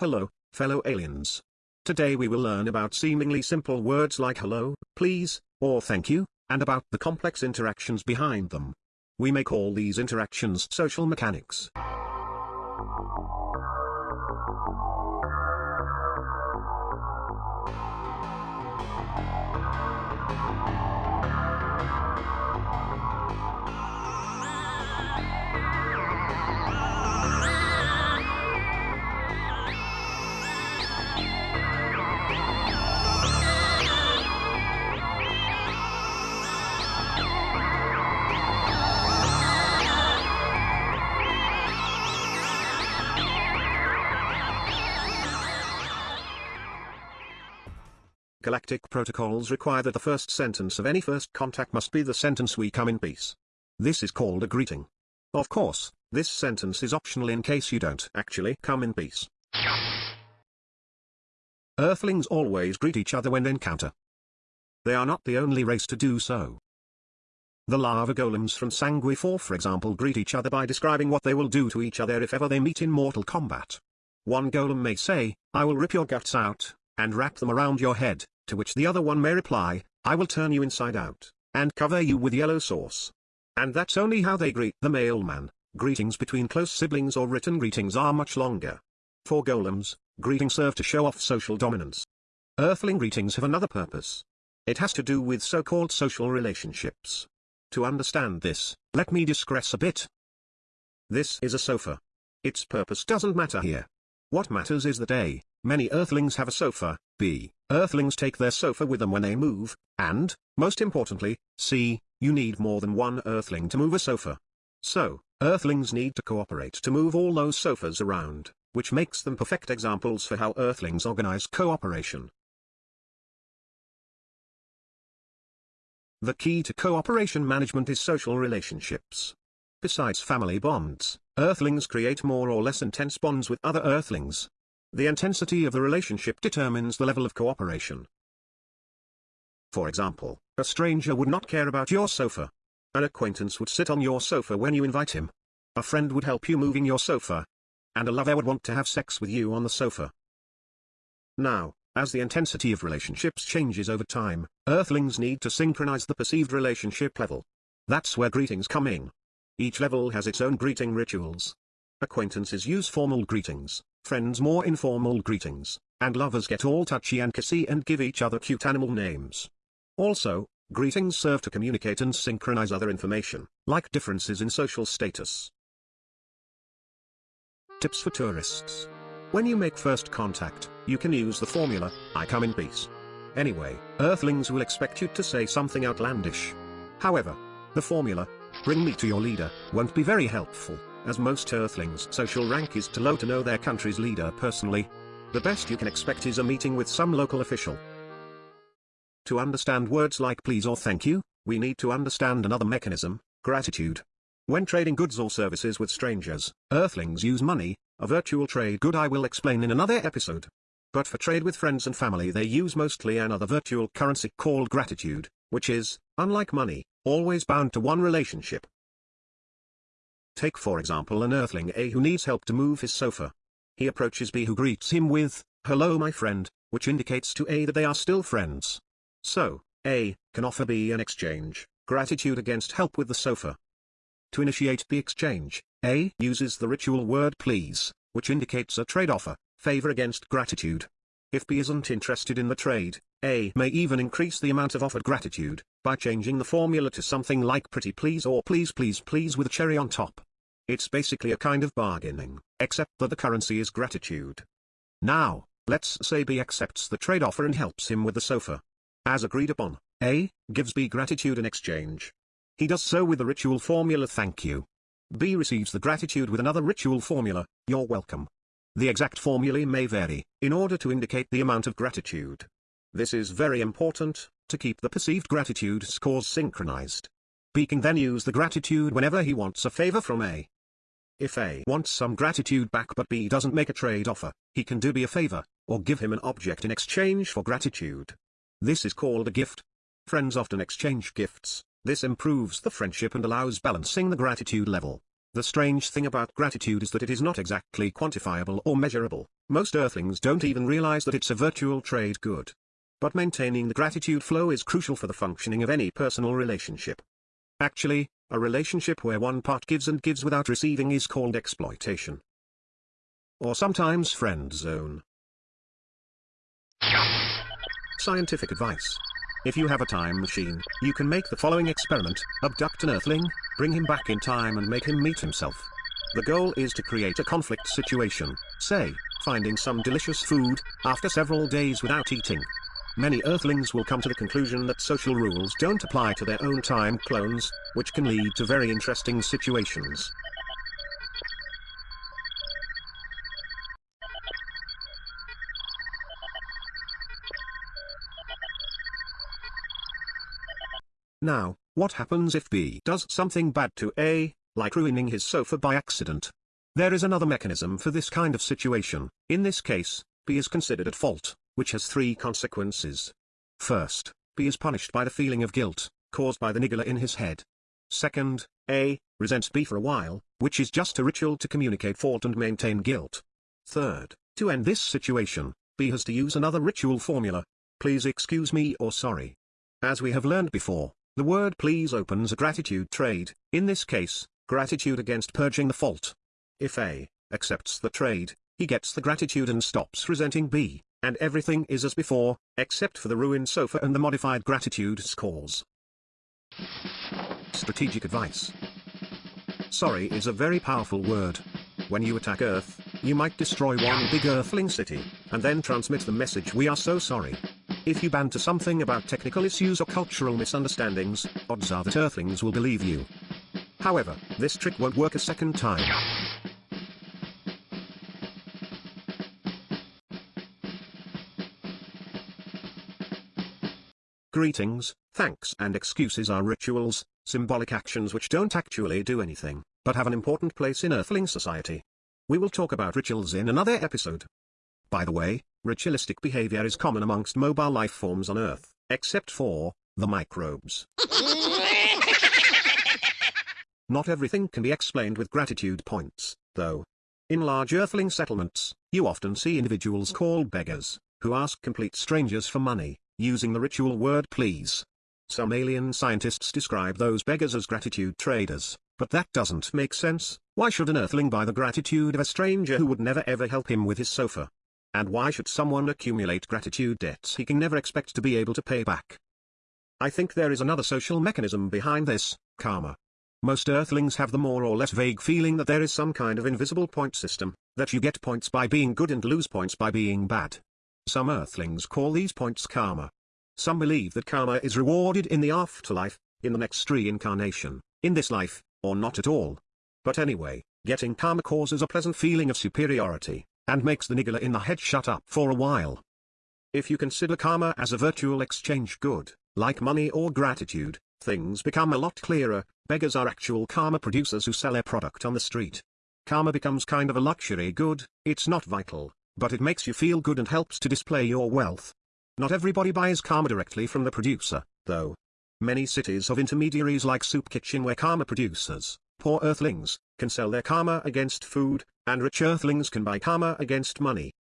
Hello, fellow aliens. Today we will learn about seemingly simple words like hello, please, or thank you, and about the complex interactions behind them. We may call these interactions social mechanics. Galactic protocols require that the first sentence of any first contact must be the sentence we come in peace. This is called a greeting. Of course, this sentence is optional in case you don't actually come in peace. Earthlings always greet each other when they encounter. They are not the only race to do so. The lava golems from Sangui 4 for example greet each other by describing what they will do to each other if ever they meet in mortal combat. One golem may say, I will rip your guts out, and wrap them around your head, to which the other one may reply, I will turn you inside out, and cover you with yellow sauce. And that's only how they greet the mailman. Greetings between close siblings or written greetings are much longer. For golems, greetings serve to show off social dominance. Earthling greetings have another purpose. It has to do with so-called social relationships. To understand this, let me digress a bit. This is a sofa. Its purpose doesn't matter here. What matters is that A, many Earthlings have a sofa, B, Earthlings take their sofa with them when they move, and, most importantly, C, you need more than one Earthling to move a sofa. So, Earthlings need to cooperate to move all those sofas around, which makes them perfect examples for how Earthlings organize cooperation. The key to cooperation management is social relationships. Besides family bonds, Earthlings create more or less intense bonds with other Earthlings. The intensity of the relationship determines the level of cooperation. For example, a stranger would not care about your sofa. An acquaintance would sit on your sofa when you invite him. A friend would help you moving your sofa. And a lover would want to have sex with you on the sofa. Now, as the intensity of relationships changes over time, Earthlings need to synchronize the perceived relationship level. That's where greetings come in. Each level has its own greeting rituals. Acquaintances use formal greetings, friends more informal greetings, and lovers get all touchy and kissy and give each other cute animal names. Also, greetings serve to communicate and synchronize other information, like differences in social status. Tips for tourists. When you make first contact, you can use the formula, I come in peace. Anyway, Earthlings will expect you to say something outlandish. However, the formula, Bring me to your leader, won't be very helpful, as most Earthlings' social rank is too low to know their country's leader personally. The best you can expect is a meeting with some local official. To understand words like please or thank you, we need to understand another mechanism, gratitude. When trading goods or services with strangers, Earthlings use money, a virtual trade good I will explain in another episode. But for trade with friends and family they use mostly another virtual currency called gratitude, which is, unlike money, always bound to one relationship. Take for example an Earthling A who needs help to move his sofa. He approaches B who greets him with, hello my friend, which indicates to A that they are still friends. So, A, can offer B an exchange, gratitude against help with the sofa. To initiate the exchange, A uses the ritual word please, which indicates a trade offer, favor against gratitude. If B isn't interested in the trade, A may even increase the amount of offered gratitude, by changing the formula to something like pretty please or please please please with a cherry on top. It's basically a kind of bargaining, except that the currency is gratitude. Now, let's say B accepts the trade offer and helps him with the sofa. As agreed upon, A gives B gratitude in exchange. He does so with the ritual formula thank you. B receives the gratitude with another ritual formula, you're welcome. The exact formulae may vary, in order to indicate the amount of gratitude. This is very important, to keep the perceived gratitude scores synchronized. B can then use the gratitude whenever he wants a favor from A. If A wants some gratitude back but B doesn't make a trade offer, he can do B a favor, or give him an object in exchange for gratitude. This is called a gift. Friends often exchange gifts, this improves the friendship and allows balancing the gratitude level. The strange thing about gratitude is that it is not exactly quantifiable or measurable. Most earthlings don't even realize that it's a virtual trade good. But maintaining the gratitude flow is crucial for the functioning of any personal relationship. Actually, a relationship where one part gives and gives without receiving is called exploitation. Or sometimes friend zone. Scientific advice. If you have a time machine, you can make the following experiment, abduct an earthling, bring him back in time and make him meet himself. The goal is to create a conflict situation, say, finding some delicious food, after several days without eating. Many Earthlings will come to the conclusion that social rules don't apply to their own time clones, which can lead to very interesting situations. Now, what happens if B does something bad to A, like ruining his sofa by accident? There is another mechanism for this kind of situation. In this case, B is considered at fault, which has three consequences. First, B is punished by the feeling of guilt, caused by the niggler in his head. Second, A, resents B for a while, which is just a ritual to communicate fault and maintain guilt. Third, to end this situation, B has to use another ritual formula. Please excuse me or sorry. As we have learned before, the word please opens a gratitude trade, in this case, gratitude against purging the fault. If A accepts the trade, he gets the gratitude and stops resenting B, and everything is as before, except for the ruined sofa and the modified gratitude scores. Strategic advice. Sorry is a very powerful word. When you attack Earth, you might destroy one big Earthling city, and then transmit the message we are so sorry. If you banter something about technical issues or cultural misunderstandings, odds are that Earthlings will believe you. However, this trick won't work a second time. Greetings, thanks and excuses are rituals, symbolic actions which don't actually do anything, but have an important place in Earthling society. We will talk about rituals in another episode. By the way, ritualistic behavior is common amongst mobile life forms on Earth, except for the microbes. Not everything can be explained with gratitude points, though. In large earthling settlements, you often see individuals called beggars, who ask complete strangers for money, using the ritual word please. Some alien scientists describe those beggars as gratitude traders, but that doesn't make sense. Why should an earthling buy the gratitude of a stranger who would never ever help him with his sofa? And why should someone accumulate gratitude debts he can never expect to be able to pay back? I think there is another social mechanism behind this, karma. Most Earthlings have the more or less vague feeling that there is some kind of invisible point system, that you get points by being good and lose points by being bad. Some Earthlings call these points karma. Some believe that karma is rewarded in the afterlife, in the next reincarnation, in this life, or not at all. But anyway, getting karma causes a pleasant feeling of superiority, and makes the niggler in the head shut up for a while. If you consider karma as a virtual exchange good, like money or gratitude, things become a lot clearer, beggars are actual karma producers who sell their product on the street. Karma becomes kind of a luxury good, it's not vital, but it makes you feel good and helps to display your wealth. Not everybody buys karma directly from the producer, though. Many cities have intermediaries like Soup Kitchen where karma producers, poor earthlings, can sell their karma against food, and rich earthlings can buy karma against money.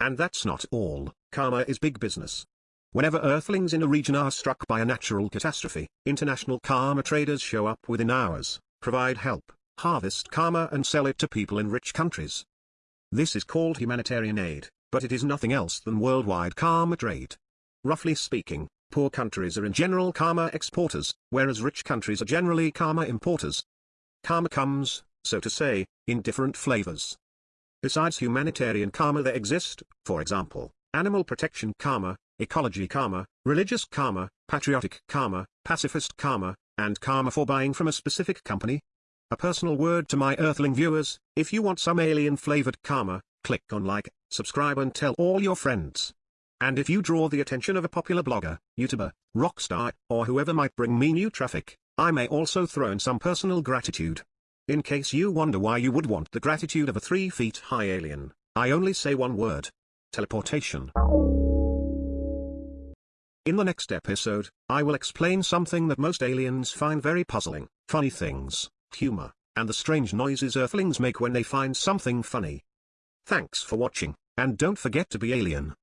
And that's not all, karma is big business. Whenever earthlings in a region are struck by a natural catastrophe, international karma traders show up within hours, provide help, harvest karma and sell it to people in rich countries. This is called humanitarian aid, but it is nothing else than worldwide karma trade. Roughly speaking, poor countries are in general karma exporters, whereas rich countries are generally karma importers. Karma comes, so to say, in different flavors. Besides humanitarian karma there exist, for example, animal protection karma, ecology karma, religious karma, patriotic karma, pacifist karma, and karma for buying from a specific company. A personal word to my earthling viewers, if you want some alien-flavored karma, click on like, subscribe and tell all your friends. And if you draw the attention of a popular blogger, YouTuber, rock star, or whoever might bring me new traffic, I may also throw in some personal gratitude. In case you wonder why you would want the gratitude of a three feet high alien, I only say one word. Teleportation. In the next episode, I will explain something that most aliens find very puzzling, funny things, humor, and the strange noises Earthlings make when they find something funny. Thanks for watching, and don't forget to be alien.